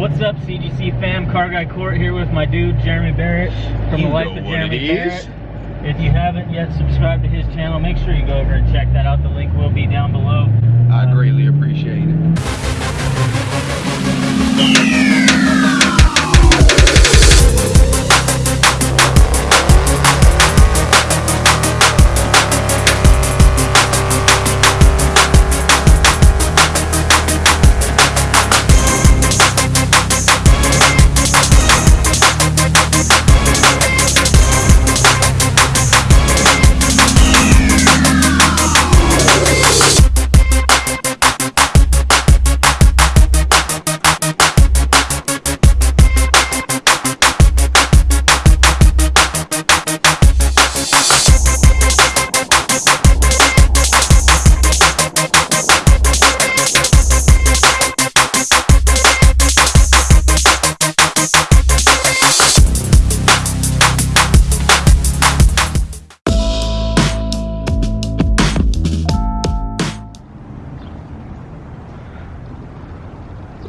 What's up, CGC fam? Car Guy Court here with my dude Jeremy Barrett from You the Life of Jeremy Barrett. If you haven't yet subscribed to his channel, make sure you go over and check that out. The link will be down below. I Uh, greatly appreciate it.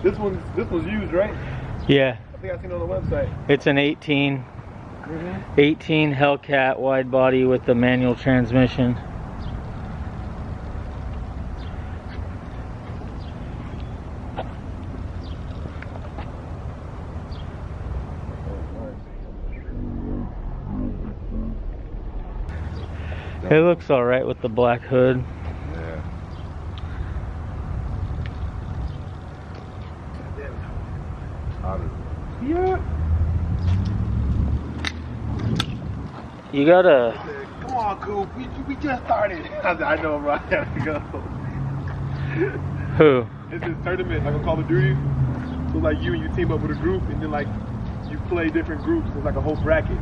This one's this was used, right? Yeah, I think I seen it on the website. it's an 18, Mm-hmm. 18 Hellcat wide body with the manual transmission. It looks all right with the black hood. Yeah. Yeah. You gotta. Come on, Coop. We, we just started. I, said, I know, bro. I have to go. Who? It's this tournament, like a Call of Duty. So like you and you team up with a group, and then like you play different groups. It's like a whole bracket.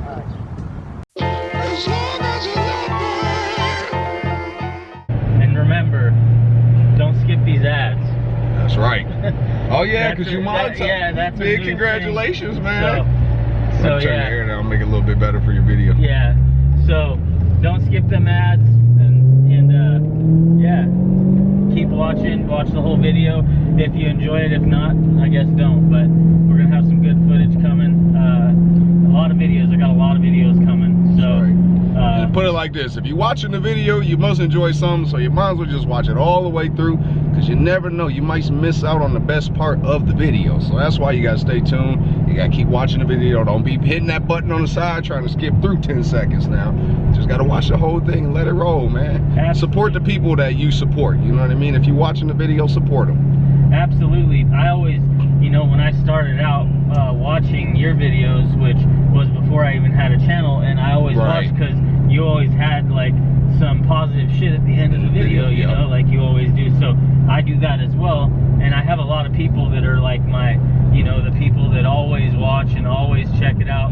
And remember, don't skip these ads. That's right. Oh yeah, because you a- mine that- yeah, that's Big congratulations, thing. man. So, so Turn your yeah, hair down, make it a little bit better for your video. yeah. So don't skip them ads, and and uh, yeah, keep watching. Watch the whole video if you enjoy it. If not, I guess don't. But we're gonna have some good footage coming. Uh, a lot of videos. I got a lot of videos coming. So. Right. Uh, put it like this: if you're watching the video, you must enjoy something, so you might as well just watch it all the way through, because you never know, you might miss out on the best part of the video. So that's why you gotta stay tuned. You gotta keep watching the video. Don't be hitting that button on the side trying to skip through 10 seconds now. Just gotta watch the whole thing and let it roll, man. Absolutely. Support the people that you support. You know what I mean? If you're watching the video, support them. Absolutely. I always, you know, when I started out uh, watching your videos, which before I even had a channel, and I always Right. watched because you always had like some positive shit at the end of the video, you Yep. know, like you always do. So I do that as well, and I have a lot of people that are like my, you know, the people that always watch and always check it out.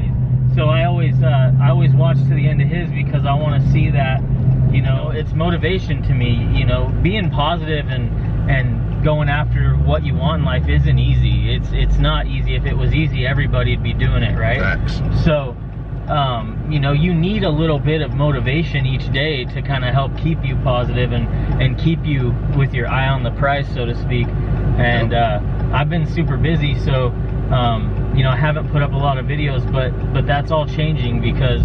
So I always, uh, I always watch to the end of his because I want to see that, you know, it's motivation to me. You know, being positive and and going after what you want in life isn't easy. It's it's not easy. If it was easy, everybody'd be doing it, right? Facts. So, um, you know, you need a little bit of motivation each day to kind of help keep you positive and and keep you with your eye on the prize, so to speak. And uh, I've been super busy, so um, you know, I haven't put up a lot of videos, but but that's all changing because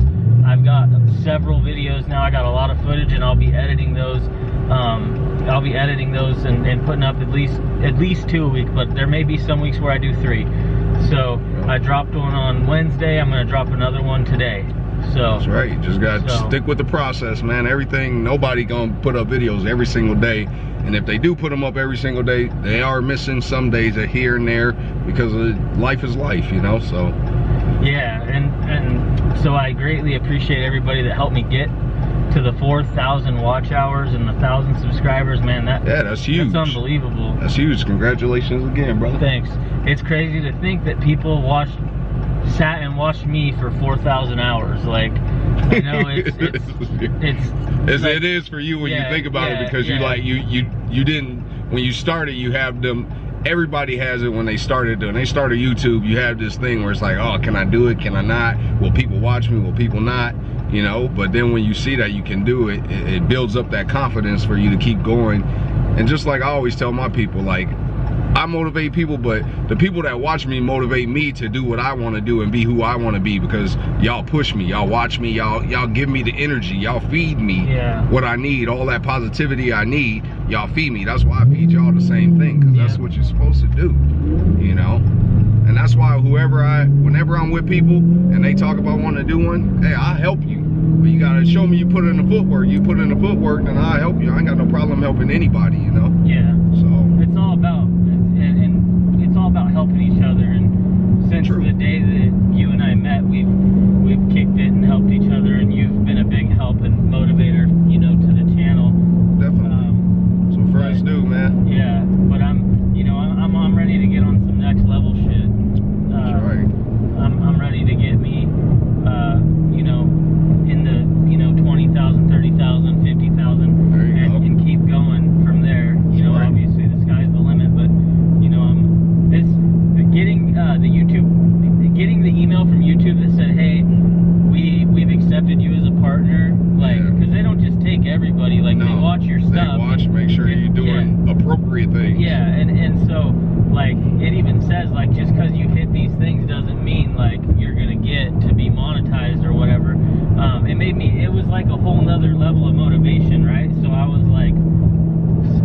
I've got several videos now. I got a lot of footage, and I'll be editing those. Um, I'll be editing those and, and putting up at least at least two a week, but there may be some weeks where I do three. So I dropped one on Wednesday. I'm gonna drop another one today. So That's right. You just gotta So- stick with the process, man. Everything, nobody gonna put up videos every single day. And if they do put them up every single day, they are missing some days a here and there because of, life is life, you know. So yeah, and and so I greatly appreciate everybody that helped me get to the 4,000 watch hours and the thousand subscribers. Man, that yeah, that's huge. that's unbelievable. That's huge. Congratulations again, brother. Thanks. It's crazy to think that people watched, sat and watched me for 4,000 hours. Like, you know, it's it's it's. It's, like- it is for you when Yeah, you think about yeah, it because you like you you you didn't when you started you have them everybody has it when they started when they started YouTube you have this thing where it's like oh can I do it? Can I not? Will people watch me? Will people not? You know but then when you see that you can do it, it builds up that confidence for you to keep going. And just like I always tell my people like I motivate people, but the people that watch me motivate me to do what I want to do and be who I want to be because y'all push me, y'all watch me, y'all y'all give me the energy, y'all feed me Yeah. what I need, all that positivity I need, y'all feed me. That's why I feed y'all the same thing because that's what you're supposed to do, you know. And that's why whoever I, whenever I'm with people and they talk about wanting to do one, hey, I'll help you. But you gotta show me you put in the footwork. You put in the footwork, then I'll help you. I ain't got no problem helping anybody, you know. Yeah. So It's all about and, and it's all about helping each other. And since True. the day that you and I met, we've we've kicked it and helped each other. And you've been a big help and motivator, you know, to the channel. definitely. Um, so friends do, man. yeah, but I'm, you know, I'm I'm, I'm ready to get on some next level shit. Uh, That's right. I'm, I'm ready to get me, uh, you know, in the, you know, 20,000, 30,000, 50,000 There you and, go. and keep going from there. You know, Right. obviously the sky's the limit, but, you know, um, this, the, getting uh, the YouTube, getting the email from YouTube that said, hey, we, we've accepted you as a partner, like, Yeah. because they don't just take everybody, like, they No, watch your They stuff. watch, make sure Yeah. you're doing appropriate things. Yeah, and and so like it even says like just because you hit these things doesn't mean like you're gonna get to be monetized or whatever. Um, it made me. It was like a whole nother level of motivation, right? So I was like,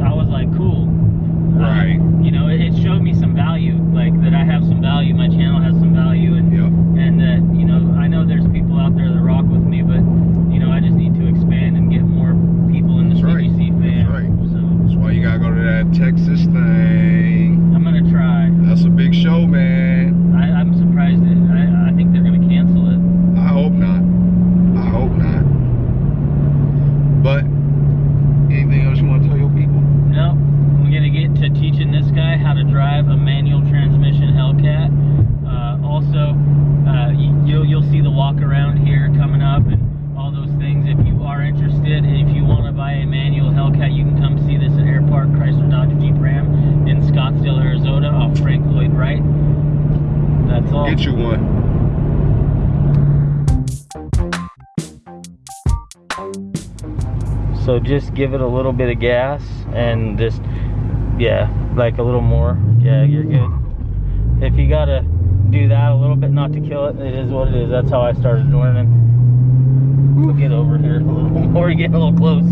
I was like, cool. Uh, Right. you know, it, it showed me some value, like that I have some value. My channel has some value, and Yep. and that you know I know there's people out there that rock with me, but you know I just need to expand and get more people in the That's right. CGC fam. That's right. So That's why you gotta go to that Texas thing. I'm gonna try. That's a big show, man. I, I'm surprised. That, I, I think they're going to cancel it. I hope not. I hope not. But anything else you want to tell your people? No, I'm going to get to teaching this guy how to drive a manual transmission Hellcat. Uh, also, uh, you, you'll you'll see the walk around here coming up and all those things. If you are interested, and if you want to buy a manual Hellcat, you can come see this at Air Park Chrysler Dodge Jeep Ram in Scottsdale, Arizona, off Frank Lloyd Wright. All. Get you one. So just give it a little bit of gas and just, yeah, like a little more. Yeah, you're good. If you gotta do that a little bit, not to kill it, it is what it is. That's how I started learning. We'll get over here a little more, get a little close.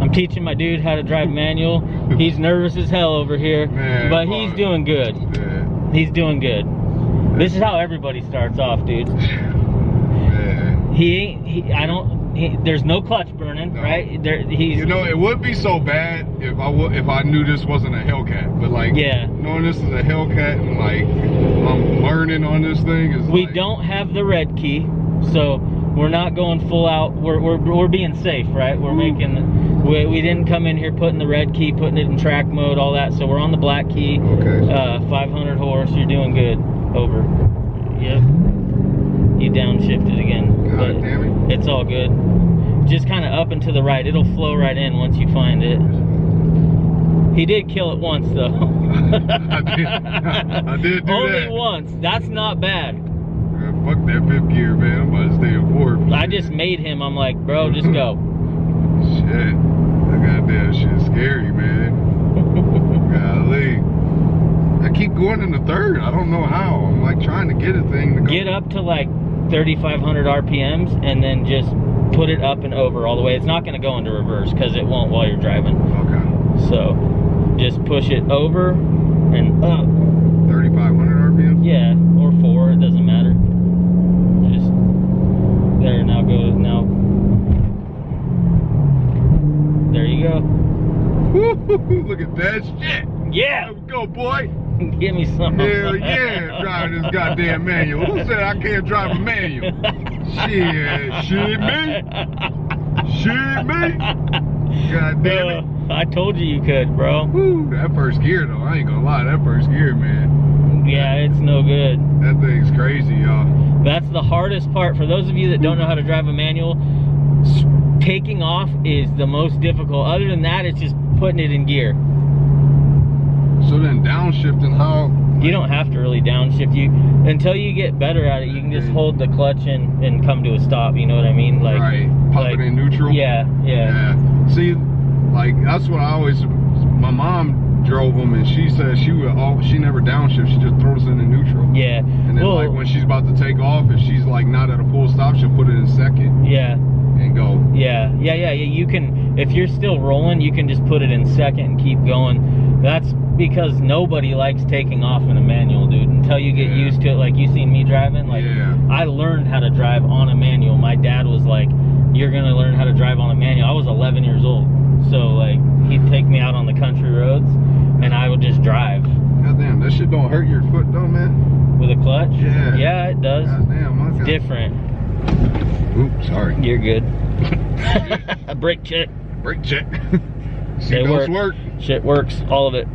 I'm teaching my dude how to drive manual. He's nervous as hell over here, Man, but he's doing good. Yeah. He's doing good. This is how everybody starts off, dude. Man. He ain't. He, I don't. He, there's no clutch burning, No. right? There, he's. You know, it would be so bad if I would if I knew this wasn't a Hellcat. But like, Yeah. knowing this is a Hellcat and like I'm learning on this thing is we like, don't have the red key, so we're not going full out. We're we're, we're being safe, right? We're making. We, we didn't come in here putting the red key, putting it in track mode, all that. So we're on the black key. Okay. Uh, 500 horse. You're doing good. Over. Yep. You downshifted again. God but damn it. It's all good. Just kind of up and to the right. It'll flow right in once you find it. He did kill it once though. I did- I did Only that. once. That's not bad. Fuck that fifth gear, man. I'm about to stay in fourth. I just made him. I'm like, bro, just go. Shit. That goddamn shit's scary, man. Golly. I keep going in the third. I don't know how. I'm like trying to get a thing to go. Get up to like 3,500 RPMs and then just put it up and over all the way. It's not going to go into reverse because it won't while you're driving. Okay. So just push it over and up. 3,500 RPMs? Yeah, or four, it doesn't matter. Just there, now go, now. There you go. Look at that shit. Yeah! Let's go, boy. Give me some. Hell yeah, driving this goddamn manual. Who said I can't drive a manual? Shit, shit me. Shit me. God damn it. Uh, I told you you could, bro. Woo, that first gear though, I ain't gonna lie, that first gear, man. Yeah, it's no good. That thing's crazy, y'all. That's the hardest part. For those of you that don't know how to drive a manual, taking off is the most difficult. Other than that, it's just putting it in gear. So then downshifting, how You don't have to really downshift. You until you get better at it, you can just hold the clutch and, and come to a stop. You know what I mean? Like right. Pop like- it in neutral. Yeah, yeah, Yeah. See, like that's what I always. My mom drove them, and she said she would. All, she never downshift. She just throws it in neutral. yeah. And then well, like when she's about to take off, if she's like not at a full stop, she'll put it in second yeah, and go. yeah, yeah, yeah, yeah. You can if you're still rolling, you can just put it in second and keep going. That's because nobody likes taking off in a manual, dude. Until you get Yeah. used to it, like you seen me driving, like yeah. I learned how to drive on a manual. My dad was like, "You're gonna learn how to drive on a manual." I was 11 years old, so like he'd take me out on the country roads, and I would just drive God damn, that shit don't hurt your foot though, man. with a clutch. Yeah. yeah, it does. God damn, Different. Oops, sorry. You're good. a brake check. Brake check. They Seatbelts work. work. Shit works, all of it.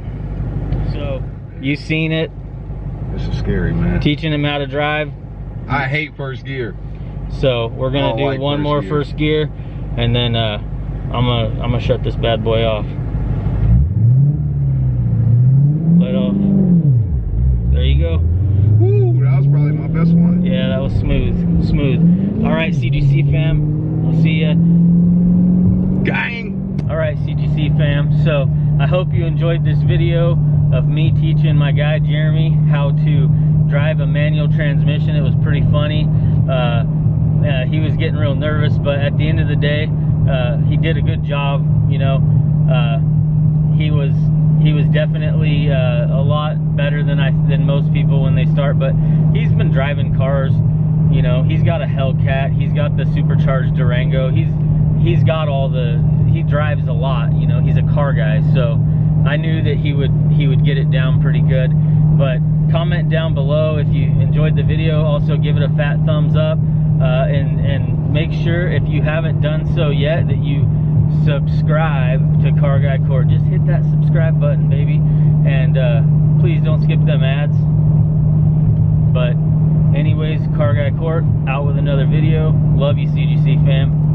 So you seen it, This is scary, man. teaching him how to drive. I hate first gear. So we're gonna do like one first more gear. first gear, and then uh, I'm gonna I'm gonna shut this bad boy off. Let off. There you go. Woo, that was probably my best one. Yeah, that was smooth, smooth. All right, CGC fam, I'll see ya. Gang. All right, CGC fam. So I hope you enjoyed this video of me teaching my guy Jeremy how to drive a manual transmission. It was pretty funny. Uh, uh, he was getting real nervous, but at the end of the day, uh, he did a good job. You know, uh, he was he was definitely uh, a lot better than I than most people when they start. But he's been driving cars. You know, he's got a Hellcat. He's got the supercharged Durango. He's he's got all the he drives a lot. You know, he's a car guy. So I knew that he would he would get it down pretty good. But comment down below if you enjoyed the video. Also give it a fat thumbs up. Uh, and and make sure if you haven't done so yet that you subscribe to Car Guy Court. Just hit that subscribe button, baby. And uh, please don't skip them ads. But anyways, Car Guy Court out with another video. Love you, CGC fam.